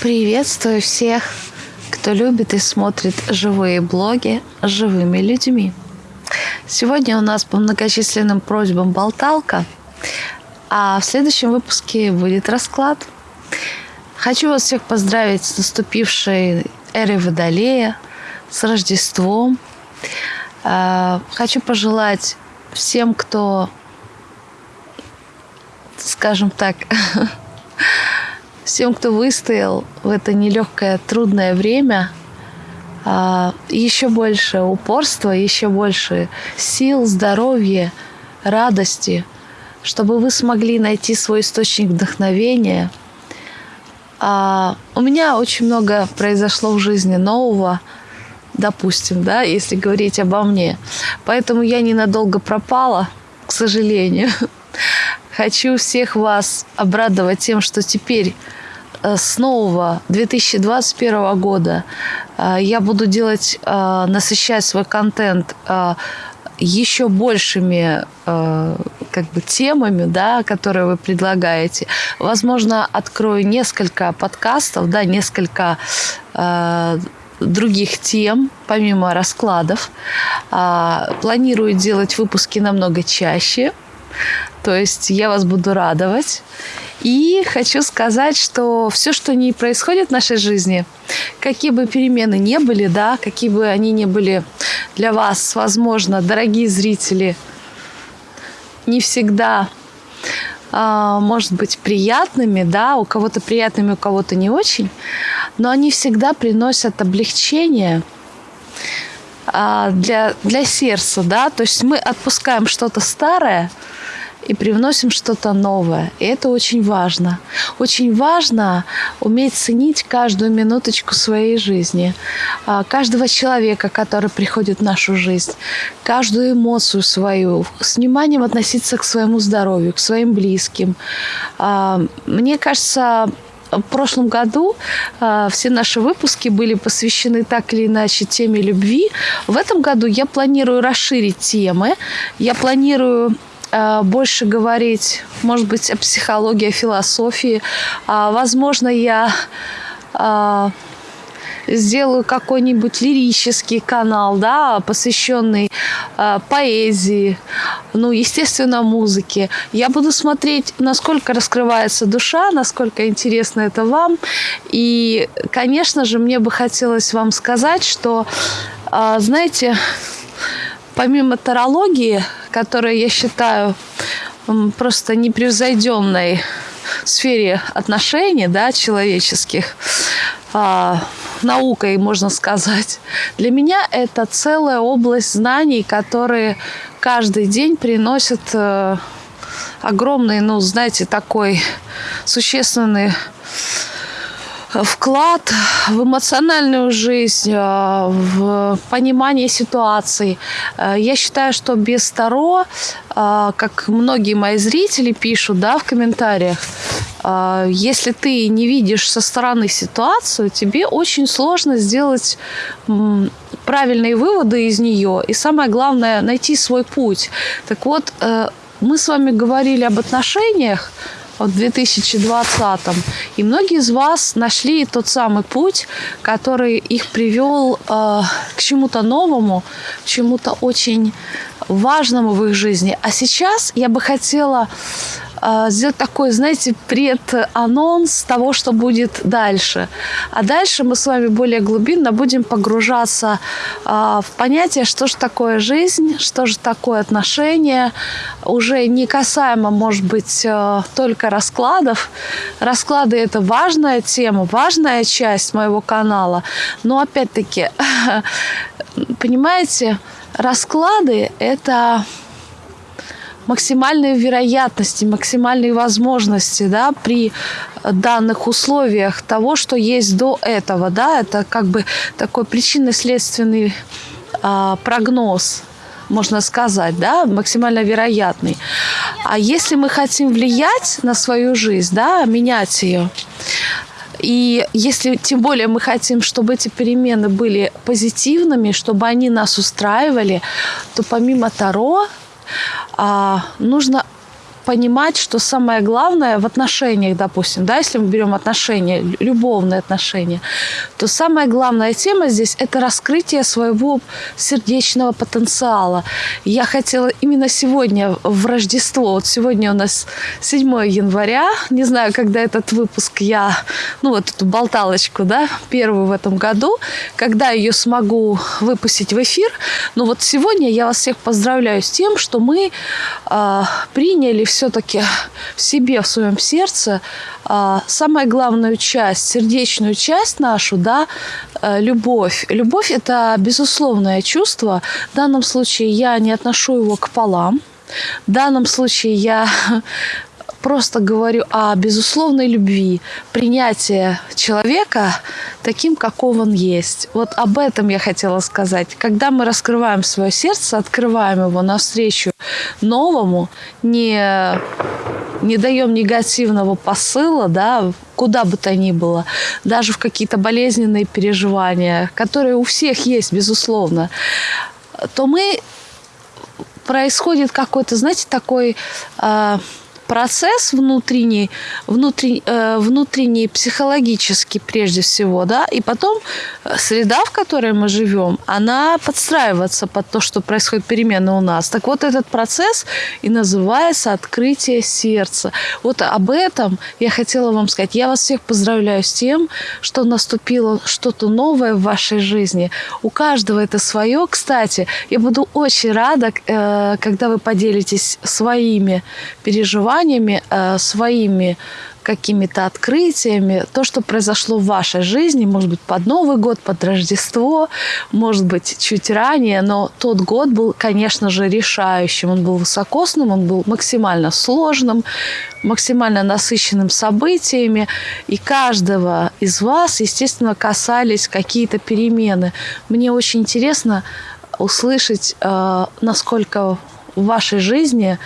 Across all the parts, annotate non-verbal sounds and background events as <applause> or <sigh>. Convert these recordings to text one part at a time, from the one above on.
Приветствую всех, кто любит и смотрит живые блоги с живыми людьми. Сегодня у нас по многочисленным просьбам болталка, а в следующем выпуске будет расклад. Хочу вас всех поздравить с наступившей эрой Водолея, с Рождеством. А, хочу пожелать всем, кто, скажем так, <laughs> всем, кто выстоял в это нелегкое, трудное время, а, еще больше упорства, еще больше сил, здоровья, радости, чтобы вы смогли найти свой источник вдохновения. А, у меня очень много произошло в жизни нового, допустим, да, если говорить обо мне. Поэтому я ненадолго пропала, к сожалению. <laughs> Хочу всех вас обрадовать тем, что теперь э, с нового 2021 года э, я буду делать, э, насыщать свой контент еще большими как бы темами, да, которые вы предлагаете. Возможно, открою несколько подкастов, да, несколько других тем, помимо раскладов. Планирую делать выпуски намного чаще. То есть я вас буду радовать. И хочу сказать, что все, что не происходит в нашей жизни, какие бы перемены не были, да, какие бы они ни были для вас, возможно, дорогие зрители, не всегда а, может быть приятными, да, у кого-то приятными, у кого-то не очень, но они всегда приносят облегчение для, для сердца, да, то есть мы отпускаем что-то старое, и привносим что-то новое. И это очень важно. Очень важно уметь ценить каждую минуточку своей жизни, а, каждого человека, который приходит в нашу жизнь, каждую эмоцию свою, с вниманием относиться к своему здоровью, к своим близким. А, мне кажется, в прошлом году э, все наши выпуски были посвящены так или иначе теме любви. В этом году я планирую расширить темы. Я планирую Э, больше говорить, может быть, о психологии, о философии. А, возможно, я а, сделаю какой-нибудь лирический канал, да, посвященный э, поэзии, ну, естественно, музыке. Я буду смотреть, насколько раскрывается душа, насколько интересно это вам. И, конечно же, мне бы хотелось вам сказать, что, э, знаете, помимо тарологии, которая я считаю просто непревзойденной сфере отношений да, человеческих, а, наукой, можно сказать. Для меня это целая область знаний, которые каждый день приносят э, огромный, ну, знаете, такой существенный вклад в эмоциональную жизнь, э, в понимание ситуаций. Э, я считаю, что без Таро, э, как многие мои зрители пишут да, в комментариях, если ты не видишь со стороны ситуацию, тебе очень сложно сделать правильные выводы из нее. И самое главное, найти свой путь. Так вот, мы с вами говорили об отношениях, в 2020. И многие из вас нашли тот самый путь, который их привел э, к чему-то новому, чему-то очень важному в их жизни. А сейчас я бы хотела сделать такой, знаете, преданонс того, что будет дальше. А дальше мы с вами более глубинно будем погружаться а, в понятие, что же такое жизнь, что же такое отношение, уже не касаемо, может быть, а, только раскладов. Расклады – это важная тема, важная часть моего канала. Но опять-таки, <laughs> понимаете, расклады – это максимальные вероятности, максимальные возможности да, при данных условиях того, что есть до этого. Да, это как бы такой причинно-следственный а, прогноз можно сказать, да, максимально вероятный. А если мы хотим влиять на свою жизнь, да, менять ее, и если тем более мы хотим, чтобы эти перемены были позитивными, чтобы они нас устраивали, то помимо Таро а, нужно понимать, что самое главное в отношениях, допустим, да, если мы берем отношения, любовные отношения, то самая главная тема здесь – это раскрытие своего сердечного потенциала. Я хотела именно сегодня в Рождество, вот сегодня у нас 7 января, не знаю, когда этот выпуск я, ну вот эту болталочку, да, первую в этом году, когда ее смогу выпустить в эфир, но вот сегодня я вас всех поздравляю с тем, что мы э, приняли все-таки в себе, в своем сердце э, самую главную часть, сердечную часть нашу, да, э, любовь. Любовь – это безусловное чувство. В данном случае я не отношу его к полам. В данном случае я просто говорю о безусловной любви, принятие человека таким, каков он есть. Вот об этом я хотела сказать. Когда мы раскрываем свое сердце, открываем его навстречу новому, не, не даем негативного посыла, да, куда бы то ни было, даже в какие-то болезненные переживания, которые у всех есть, безусловно, то мы происходит какой-то, знаете, такой э, процесс внутренний, внутренний, э, внутренний психологический прежде всего, да, и потом э, среда, в которой мы живем, она подстраивается под то, что происходит перемены у нас. Так вот, этот процесс и называется открытие сердца. Вот об этом я хотела вам сказать. Я вас всех поздравляю с тем, что наступило что-то новое в вашей жизни. У каждого это свое. Кстати, я буду очень рада, э, когда вы поделитесь своими переживаниями, переживаниями, э, своими какими-то открытиями, то, что произошло в вашей жизни, может быть, под Новый год, под Рождество, может быть, чуть ранее, но тот год был, конечно же, решающим. Он был высокосным, он был максимально сложным, максимально насыщенным событиями, и каждого из вас, естественно, касались какие-то перемены. Мне очень интересно услышать, э, насколько в вашей жизни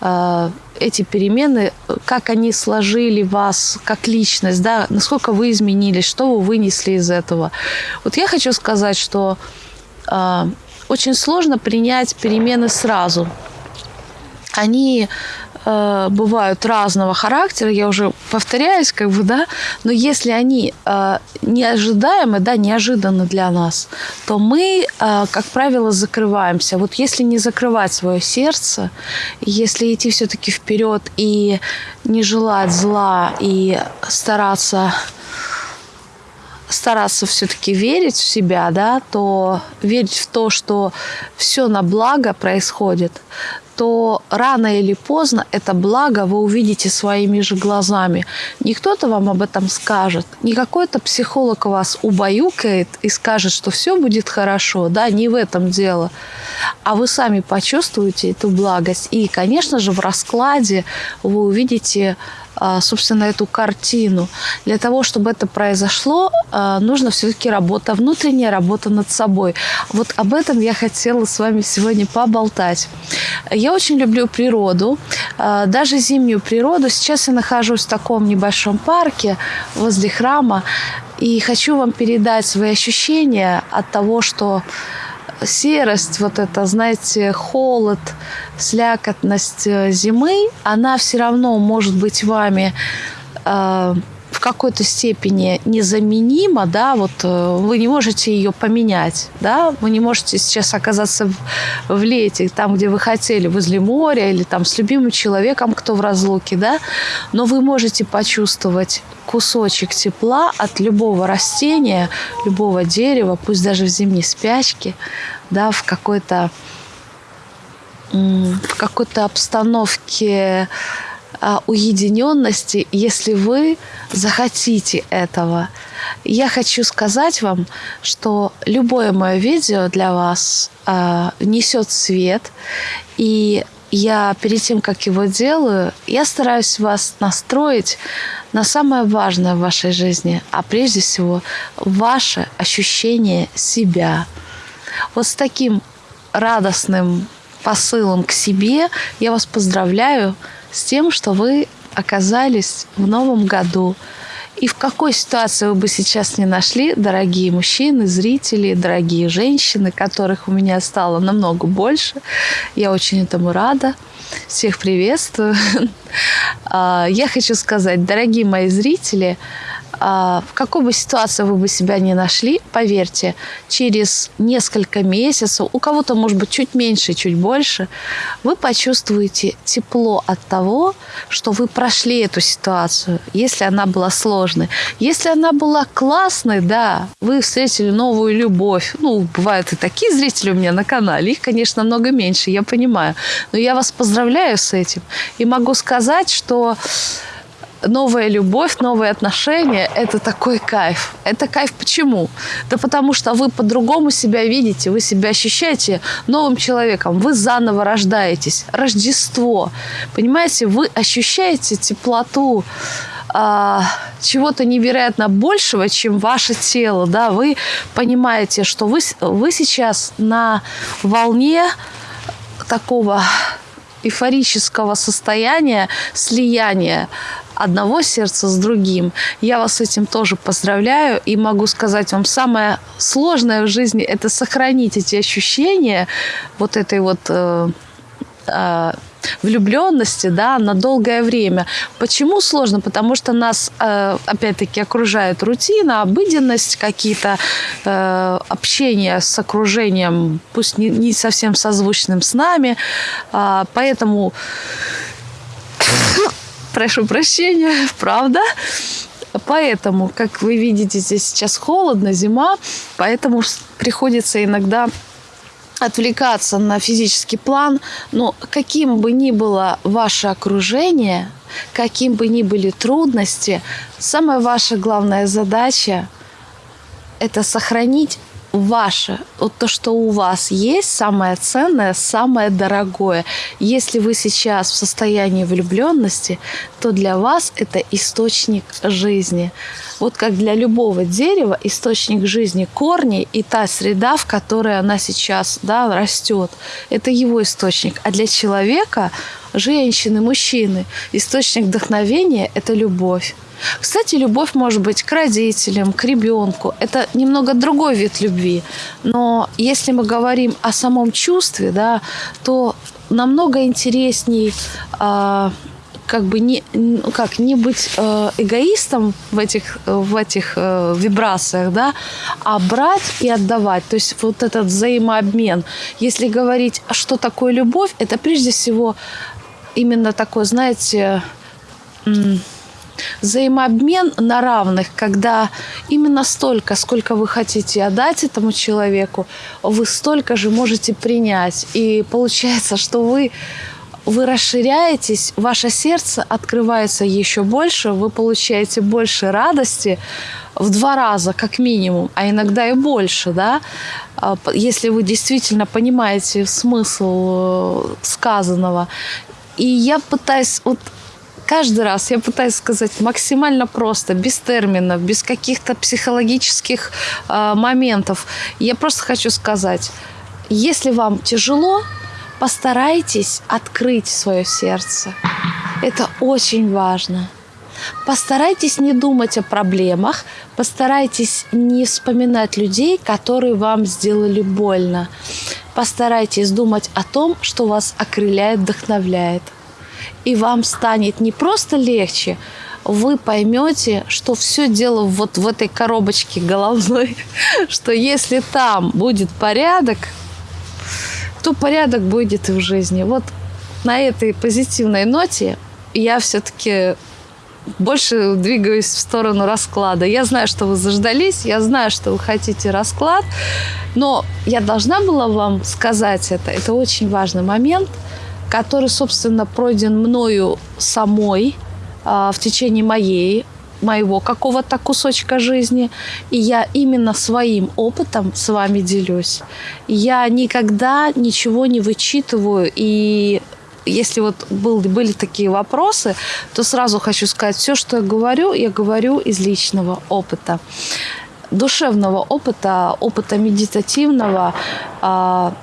э, эти перемены, как они сложили вас как личность, да, насколько вы изменились, что вы вынесли из этого. Вот я хочу сказать, что э, очень сложно принять перемены сразу. Они э, бывают разного характера, я уже повторяюсь, как бы, да, но если они э, неожидаемы, да, неожиданны для нас, то мы, э, как правило, закрываемся. Вот если не закрывать свое сердце, если идти все-таки вперед и не желать зла и стараться стараться все-таки верить в себя, да, то верить в то, что все на благо происходит, то рано или поздно это благо вы увидите своими же глазами. Не кто-то вам об этом скажет, не какой-то психолог вас убаюкает и скажет, что все будет хорошо. Да, не в этом дело. А вы сами почувствуете эту благость. И, конечно же, в раскладе вы увидите собственно, эту картину. Для того, чтобы это произошло, а, нужно все-таки работа, внутренняя работа над собой. Вот об этом я хотела с вами сегодня поболтать. Я очень люблю природу, а, даже зимнюю природу. Сейчас я нахожусь в таком небольшом парке возле храма, и хочу вам передать свои ощущения от того, что серость, вот это, знаете, холод, слякотность э, зимы, она все равно может быть вами э, в какой-то степени незаменима, да, вот э, вы не можете ее поменять, да, вы не можете сейчас оказаться в, в лете, там, где вы хотели, возле моря или там с любимым человеком, кто в разлуке, да, но вы можете почувствовать кусочек тепла от любого растения, любого дерева, пусть даже в зимней спячке, да, в какой-то в какой-то обстановке уединенности, если вы захотите этого. Я хочу сказать вам, что любое мое видео для вас э, несет свет, и я перед тем, как его делаю, я стараюсь вас настроить на самое важное в вашей жизни, а прежде всего ваше ощущение себя. Вот с таким радостным посылом к себе я вас поздравляю с тем, что вы оказались в новом году. И в какой ситуации вы бы сейчас не нашли, дорогие мужчины, зрители, дорогие женщины, которых у меня стало намного больше, я очень этому рада – Всех приветствую. <laughs> А, я хочу сказать, дорогие мои зрители, в какой бы ситуации вы бы себя ни нашли, поверьте, через несколько месяцев, у кого-то, может быть, чуть меньше, чуть больше, вы почувствуете тепло от того, что вы прошли эту ситуацию, если она была сложной. Если она была классной, да, вы встретили новую любовь. Ну, бывают и такие зрители у меня на канале, их, конечно, много меньше, я понимаю. Но я вас поздравляю с этим. И могу сказать, что новая любовь, новые отношения – это такой кайф. Это кайф почему? Да потому что вы по-другому себя видите, вы себя ощущаете новым человеком, вы заново рождаетесь. Рождество. Понимаете, вы ощущаете теплоту, а, чего-то невероятно большего, чем ваше тело, да, вы понимаете, что вы, вы сейчас на волне такого эйфорического состояния, слияния одного сердца с другим. Я вас с этим тоже поздравляю и могу сказать вам, самое сложное в жизни – это сохранить эти ощущения вот этой вот э, э, влюбленности да, на долгое время. Почему сложно? Потому что нас, э, опять-таки, окружает рутина, обыденность, какие-то э, общения с окружением, пусть не, не совсем созвучным с нами. А, поэтому прошу прощения, <laughs> правда. Поэтому, как вы видите, здесь сейчас холодно, зима, поэтому приходится иногда отвлекаться на физический план, но каким бы ни было ваше окружение, каким бы ни были трудности, самая ваша главная задача – это сохранить ваше, вот то, что у вас есть, самое ценное, самое дорогое. Если вы сейчас в состоянии влюбленности, то для вас это источник жизни. Вот как для любого дерева источник жизни корни и та среда, в которой она сейчас да, растет, это его источник. А для человека, женщины, мужчины, источник вдохновения – это любовь. Кстати, любовь может быть к родителям, к ребенку. Это немного другой вид любви. Но если мы говорим о самом чувстве, да, то намного интересней э, как бы не, ну как, не быть э, эгоистом в этих, в этих э, вибрациях, да, а брать и отдавать. То есть вот этот взаимообмен. Если говорить, что такое любовь, это прежде всего именно такое, знаете, взаимообмен на равных, когда именно столько, сколько вы хотите отдать этому человеку, вы столько же можете принять. И получается, что вы вы расширяетесь, ваше сердце открывается еще больше, вы получаете больше радости в два раза, как минимум, а иногда и больше, да, а, если вы действительно понимаете смысл э, сказанного. И я пытаюсь вот каждый раз я пытаюсь сказать максимально просто, без терминов, без каких-то психологических э, моментов. Я просто хочу сказать, если вам тяжело, постарайтесь открыть свое сердце. Это очень важно. Постарайтесь не думать о проблемах, постарайтесь не вспоминать людей, которые вам сделали больно. Постарайтесь думать о том, что вас окрыляет, вдохновляет и вам станет не просто легче, вы поймете, что все дело вот в этой коробочке головной, <laughs> что если там будет порядок, то порядок будет и в жизни. Вот на этой позитивной ноте я все-таки больше двигаюсь в сторону расклада. Я знаю, что вы заждались, я знаю, что вы хотите расклад, но я должна была вам сказать это. Это очень важный момент – который, собственно, пройден мною самой а, в течение моей моего какого-то кусочка жизни, и я именно своим опытом с вами делюсь. Я никогда ничего не вычитываю, и если вот был, были такие вопросы, то сразу хочу сказать, все, что я говорю, я говорю из личного опыта. Душевного опыта, опыта медитативного, а,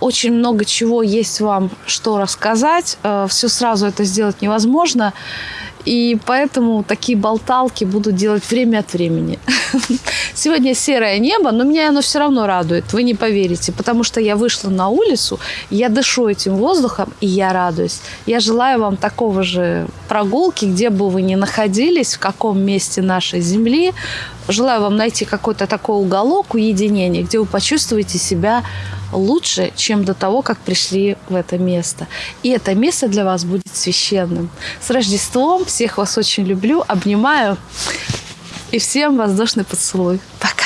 очень много чего есть вам, что рассказать. Э, Все сразу это сделать невозможно. И поэтому такие болталки буду делать время от времени. <laughs> Сегодня серое небо, но меня оно все равно радует, вы не поверите, потому что я вышла на улицу, я дышу этим воздухом, и я радуюсь. Я желаю вам такого же прогулки, где бы вы ни находились, в каком месте нашей земли. Желаю вам найти какой-то такой уголок уединения, где вы почувствуете себя лучше, чем до того, как пришли в это место. И это место для вас будет священным. С Рождеством! Всех вас очень люблю, обнимаю. И всем воздушный поцелуй. Пока!